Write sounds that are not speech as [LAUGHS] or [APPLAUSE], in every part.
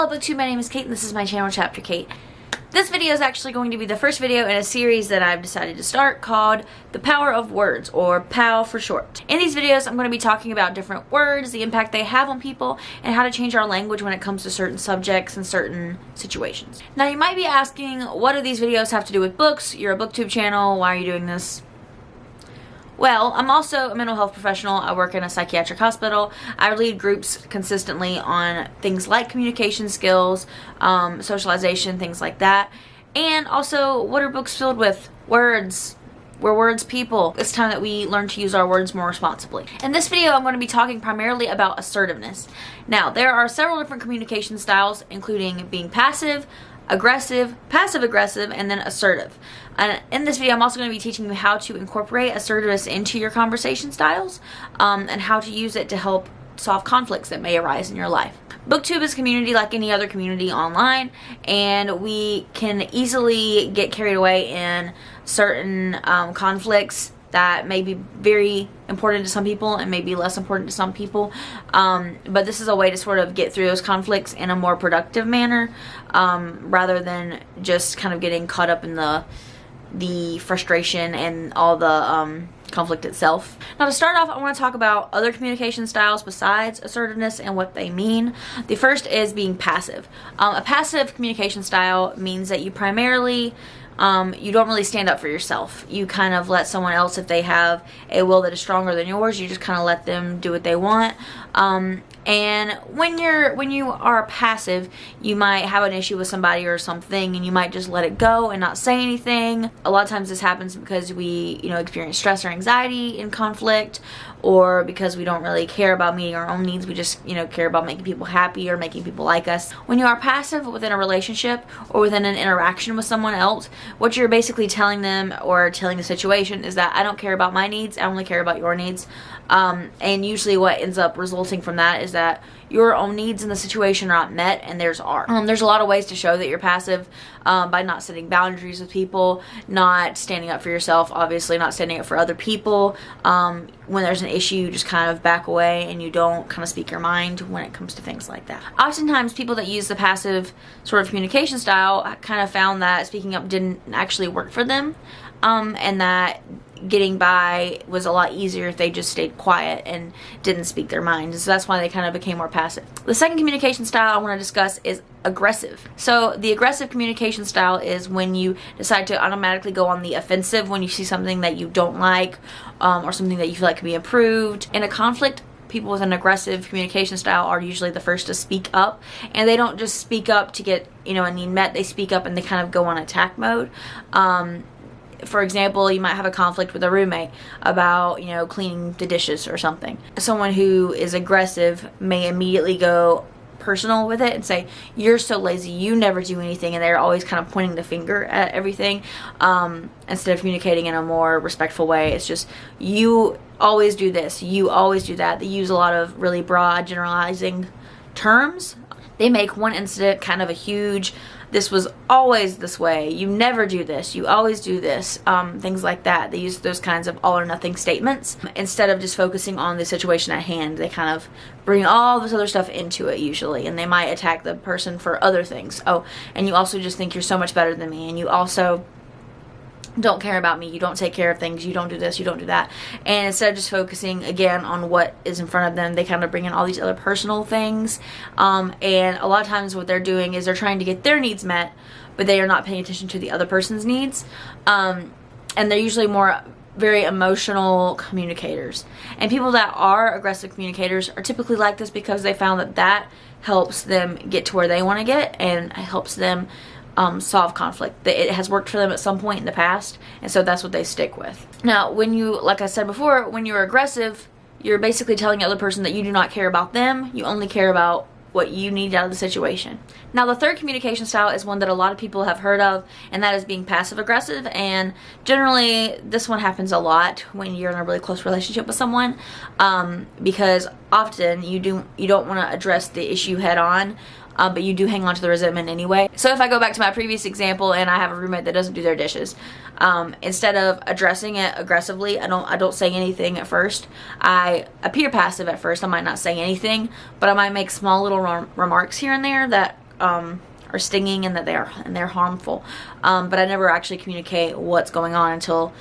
Hello BookTube, my name is Kate and this is my channel Chapter Kate. This video is actually going to be the first video in a series that I've decided to start called The Power of Words, or POW for short. In these videos, I'm going to be talking about different words, the impact they have on people, and how to change our language when it comes to certain subjects and certain situations. Now you might be asking, what do these videos have to do with books? You're a booktube channel, why are you doing this? Well, I'm also a mental health professional. I work in a psychiatric hospital. I lead groups consistently on things like communication skills, um, socialization, things like that. And also, what are books filled with? Words. We're words people. It's time that we learn to use our words more responsibly. In this video, I'm going to be talking primarily about assertiveness. Now, there are several different communication styles, including being passive, aggressive, passive aggressive, and then assertive. And in this video, I'm also going to be teaching you how to incorporate assertiveness into your conversation styles um, and how to use it to help solve conflicts that may arise in your life. Booktube is community like any other community online and we can easily get carried away in certain um, conflicts that may be very important to some people and may be less important to some people. Um, but this is a way to sort of get through those conflicts in a more productive manner um, rather than just kind of getting caught up in the the frustration and all the um, conflict itself. Now to start off, I want to talk about other communication styles besides assertiveness and what they mean. The first is being passive. Um, a passive communication style means that you primarily um, you don't really stand up for yourself. You kind of let someone else, if they have a will that is stronger than yours, you just kind of let them do what they want. Um, and when you're when you are passive you might have an issue with somebody or something and you might just let it go and not say anything a lot of times this happens because we you know experience stress or anxiety in conflict or because we don't really care about meeting our own needs we just you know care about making people happy or making people like us. When you are passive within a relationship or within an interaction with someone else what you're basically telling them or telling the situation is that I don't care about my needs I only care about your needs. Um, and usually what ends up resulting from that is that your own needs in the situation are not met and theirs are. Um, there's a lot of ways to show that you're passive um, by not setting boundaries with people, not standing up for yourself, obviously not standing up for other people. Um, when there's an issue, you just kind of back away and you don't kind of speak your mind when it comes to things like that. Oftentimes, people that use the passive sort of communication style kind of found that speaking up didn't actually work for them um, and that getting by was a lot easier if they just stayed quiet and didn't speak their minds. So that's why they kind of became more passive. The second communication style I want to discuss is aggressive. So the aggressive communication style is when you decide to automatically go on the offensive when you see something that you don't like um, or something that you feel like can be improved. In a conflict, people with an aggressive communication style are usually the first to speak up and they don't just speak up to get you know a need met they speak up and they kind of go on attack mode um, for example, you might have a conflict with a roommate about, you know, cleaning the dishes or something. Someone who is aggressive may immediately go personal with it and say, you're so lazy, you never do anything, and they're always kind of pointing the finger at everything um, instead of communicating in a more respectful way. It's just, you always do this, you always do that. They use a lot of really broad generalizing terms. They make one incident kind of a huge this was always this way, you never do this, you always do this, um, things like that. They use those kinds of all or nothing statements instead of just focusing on the situation at hand. They kind of bring all this other stuff into it usually and they might attack the person for other things. Oh, and you also just think you're so much better than me and you also don't care about me, you don't take care of things, you don't do this, you don't do that. And instead of just focusing again on what is in front of them, they kind of bring in all these other personal things. Um, and a lot of times what they're doing is they're trying to get their needs met, but they are not paying attention to the other person's needs. Um, and they're usually more very emotional communicators. And people that are aggressive communicators are typically like this because they found that that helps them get to where they want to get and helps them um, solve conflict. That it has worked for them at some point in the past, and so that's what they stick with. Now, when you, like I said before, when you're aggressive, you're basically telling the other person that you do not care about them, you only care about what you need out of the situation. Now the third communication style is one that a lot of people have heard of and that is being passive aggressive and generally this one happens a lot when you're in a really close relationship with someone um, because often you do you don't want to address the issue head on um, but you do hang on to the resentment anyway. So if I go back to my previous example and I have a roommate that doesn't do their dishes, um, instead of addressing it aggressively, I don't I don't say anything at first. I appear passive at first. I might not say anything, but I might make small little remarks here and there that um, are stinging and that they are and they're harmful. Um, but I never actually communicate what's going on until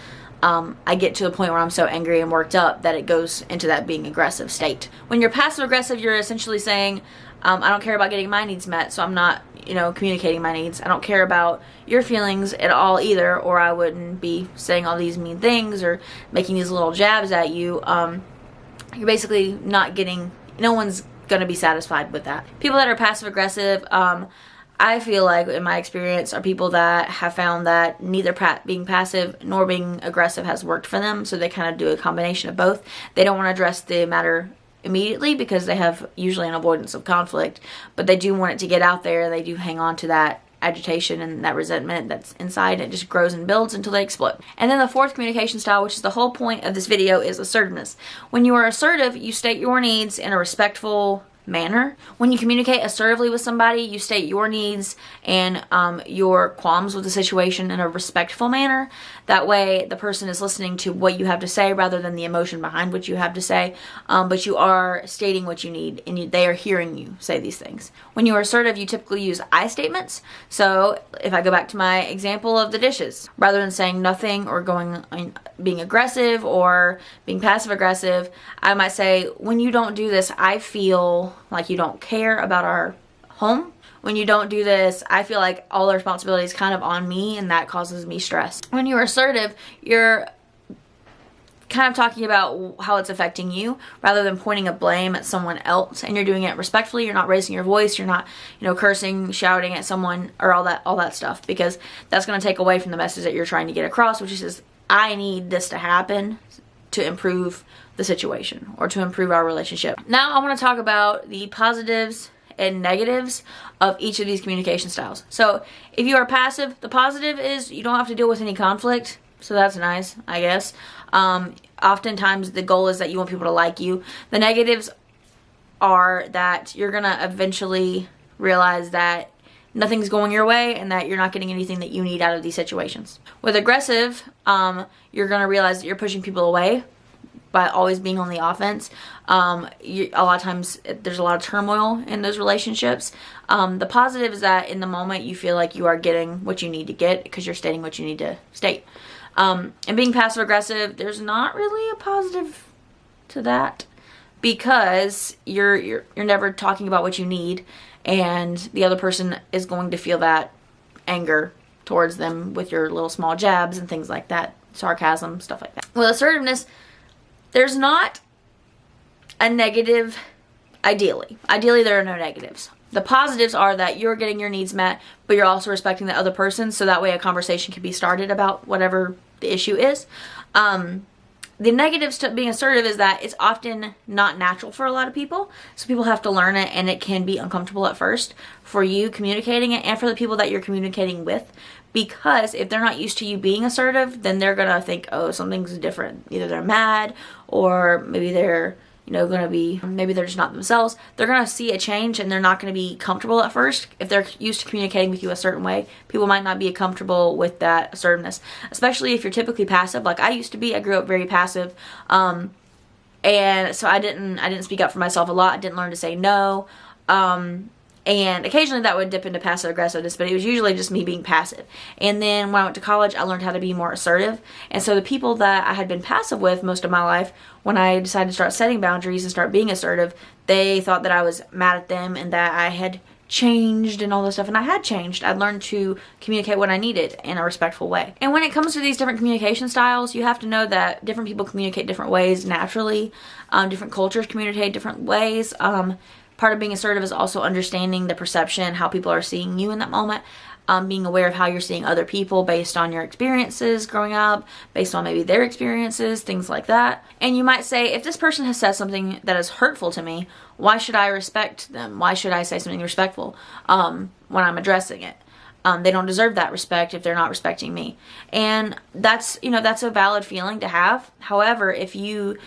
um, I get to a point where I'm so angry and worked up that it goes into that being aggressive state. When you're passive aggressive, you're essentially saying, um, I don't care about getting my needs met, so I'm not, you know, communicating my needs. I don't care about your feelings at all either, or I wouldn't be saying all these mean things or making these little jabs at you. Um, you're basically not getting, no one's going to be satisfied with that. People that are passive aggressive, um, I feel like, in my experience, are people that have found that neither being passive nor being aggressive has worked for them. So they kind of do a combination of both. They don't want to address the matter immediately because they have usually an avoidance of conflict, but they do want it to get out there. They do hang on to that agitation and that resentment that's inside. It just grows and builds until they explode. And then the fourth communication style, which is the whole point of this video, is assertiveness. When you are assertive, you state your needs in a respectful, manner. When you communicate assertively with somebody, you state your needs and um, your qualms with the situation in a respectful manner. That way, the person is listening to what you have to say rather than the emotion behind what you have to say. Um, but you are stating what you need and you, they are hearing you say these things. When you are assertive, you typically use I statements. So, if I go back to my example of the dishes, rather than saying nothing or going being aggressive or being passive aggressive, I might say, When you don't do this, I feel like you don't care about our home. When you don't do this, I feel like all the responsibility is kind of on me and that causes me stress. When you're assertive, you're kind of talking about how it's affecting you rather than pointing a blame at someone else and you're doing it respectfully you're not raising your voice you're not you know cursing shouting at someone or all that all that stuff because that's going to take away from the message that you're trying to get across which is I need this to happen to improve the situation or to improve our relationship. Now I want to talk about the positives and negatives of each of these communication styles. So if you are passive, the positive is you don't have to deal with any conflict. So that's nice, I guess. Um, oftentimes the goal is that you want people to like you. The negatives are that you're going to eventually realize that nothing's going your way and that you're not getting anything that you need out of these situations. With aggressive, um, you're going to realize that you're pushing people away by always being on the offense. Um, you, a lot of times there's a lot of turmoil in those relationships. Um, the positive is that in the moment you feel like you are getting what you need to get because you're stating what you need to state. Um, and being passive aggressive, there's not really a positive to that because you're you're you're never talking about what you need and the other person is going to feel that anger towards them with your little small jabs and things like that, sarcasm, stuff like that. With assertiveness, there's not a negative ideally. Ideally there are no negatives. The positives are that you're getting your needs met, but you're also respecting the other person so that way a conversation can be started about whatever the issue is. Um, the negatives to being assertive is that it's often not natural for a lot of people. So people have to learn it and it can be uncomfortable at first for you communicating it and for the people that you're communicating with. Because if they're not used to you being assertive, then they're going to think, oh, something's different. Either they're mad or maybe they're you know, going to be, maybe they're just not themselves. They're going to see a change and they're not going to be comfortable at first. If they're used to communicating with you a certain way, people might not be comfortable with that assertiveness, especially if you're typically passive. Like I used to be, I grew up very passive. Um, and so I didn't, I didn't speak up for myself a lot. I didn't learn to say no. Um, and occasionally that would dip into passive aggressiveness but it was usually just me being passive and then when I went to college I learned how to be more assertive and so the people that I had been passive with most of my life when I decided to start setting boundaries and start being assertive they thought that I was mad at them and that I had changed and all this stuff and I had changed. I'd learned to communicate what I needed in a respectful way. And when it comes to these different communication styles, you have to know that different people communicate different ways naturally. Um, different cultures communicate different ways. Um, part of being assertive is also understanding the perception, how people are seeing you in that moment. Um, being aware of how you're seeing other people based on your experiences growing up, based on maybe their experiences, things like that. And you might say, if this person has said something that is hurtful to me, why should I respect them? Why should I say something respectful um, when I'm addressing it? Um, they don't deserve that respect if they're not respecting me. And that's, you know, that's a valid feeling to have. However, if you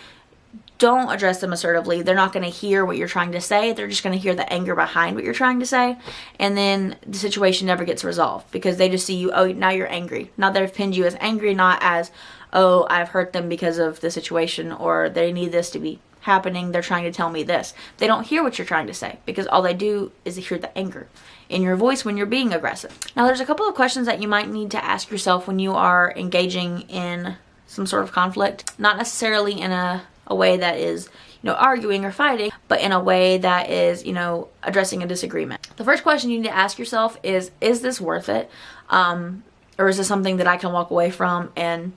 don't address them assertively, they're not going to hear what you're trying to say. They're just going to hear the anger behind what you're trying to say. And then the situation never gets resolved because they just see you, oh, now you're angry. Now they've pinned you as angry, not as, oh, I've hurt them because of the situation or they need this to be happening. They're trying to tell me this. They don't hear what you're trying to say because all they do is hear the anger in your voice when you're being aggressive. Now, there's a couple of questions that you might need to ask yourself when you are engaging in some sort of conflict. Not necessarily in a, a way that is, you know, arguing or fighting, but in a way that is, you know, addressing a disagreement. The first question you need to ask yourself is, is this worth it? Um, or is this something that I can walk away from and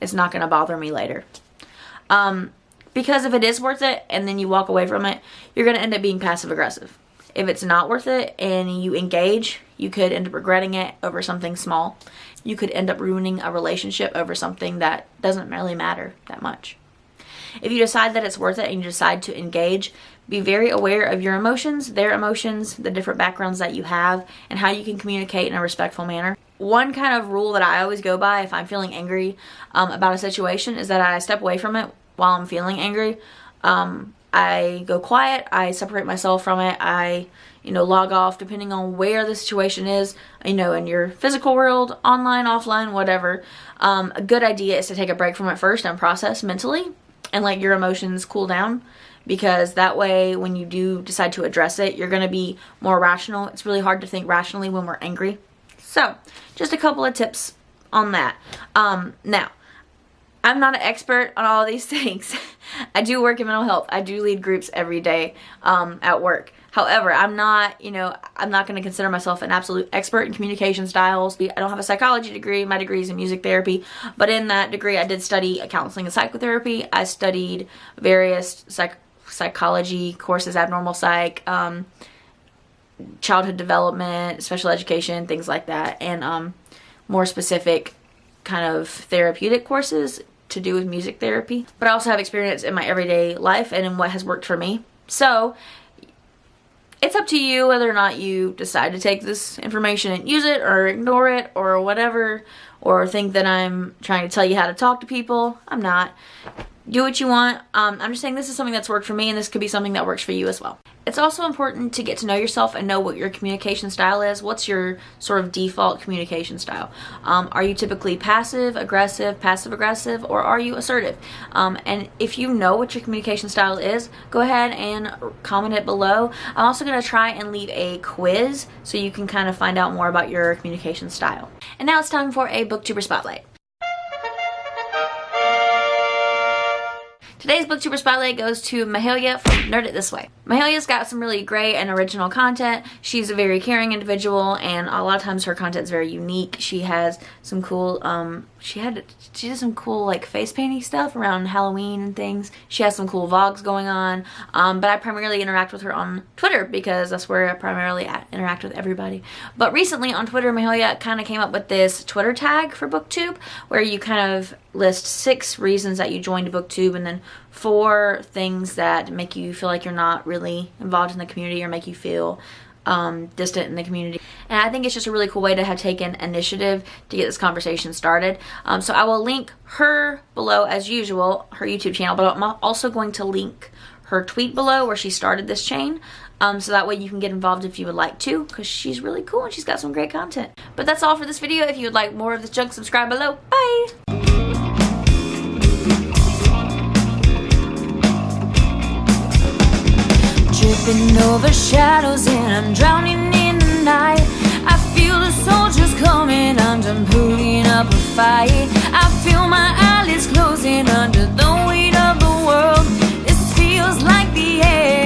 it's not going to bother me later? Um, because if it is worth it and then you walk away from it, you're going to end up being passive aggressive. If it's not worth it and you engage, you could end up regretting it over something small. You could end up ruining a relationship over something that doesn't really matter that much. If you decide that it's worth it and you decide to engage, be very aware of your emotions, their emotions, the different backgrounds that you have, and how you can communicate in a respectful manner. One kind of rule that I always go by if I'm feeling angry um, about a situation is that I step away from it while I'm feeling angry. Um, I go quiet, I separate myself from it, I, you know, log off depending on where the situation is, you know, in your physical world, online, offline, whatever. Um, a good idea is to take a break from it first and process mentally and let your emotions cool down because that way when you do decide to address it, you're going to be more rational. It's really hard to think rationally when we're angry. So, just a couple of tips on that. Um, now, I'm not an expert on all these [LAUGHS] things. I do work in mental health. I do lead groups every day um, at work. However, I'm not, you know, I'm not going to consider myself an absolute expert in communication styles. I don't have a psychology degree. My degree is in music therapy. But in that degree, I did study counseling and psychotherapy. I studied various psych psychology courses, abnormal psych, um, childhood development, special education, things like that. And um, more specific kind of therapeutic courses to do with music therapy. But I also have experience in my everyday life and in what has worked for me. So it's up to you whether or not you decide to take this information and use it or ignore it or whatever or think that I'm trying to tell you how to talk to people. I'm not do what you want. Um, I'm just saying this is something that's worked for me and this could be something that works for you as well. It's also important to get to know yourself and know what your communication style is. What's your sort of default communication style? Um, are you typically passive, aggressive, passive aggressive, or are you assertive? Um, and if you know what your communication style is, go ahead and comment it below. I'm also going to try and leave a quiz so you can kind of find out more about your communication style. And now it's time for a booktuber spotlight. Today's booktuber spotlight goes to Mahalia from Nerd It This Way. Mahalia's got some really great and original content. She's a very caring individual and a lot of times her content is very unique. She has some cool, um, she had, she did some cool like face painting stuff around Halloween and things. She has some cool vlogs going on, um, but I primarily interact with her on Twitter because that's where I primarily interact with everybody. But recently on Twitter, Mahalia kind of came up with this Twitter tag for BookTube where you kind of list six reasons that you joined BookTube and then four things that make you feel like you're not really involved in the community or make you feel um, distant in the community. And I think it's just a really cool way to have taken initiative to get this conversation started. Um, so I will link her below as usual, her YouTube channel, but I'm also going to link her tweet below where she started this chain. Um, so that way you can get involved if you would like to because she's really cool and she's got some great content. But that's all for this video. If you would like more of this junk, subscribe below. Bye! tripping over shadows and I'm drowning in the night. I feel the soldiers coming, I'm pulling up a fight. I feel my eyelids closing under the weight of the world. This feels like the end.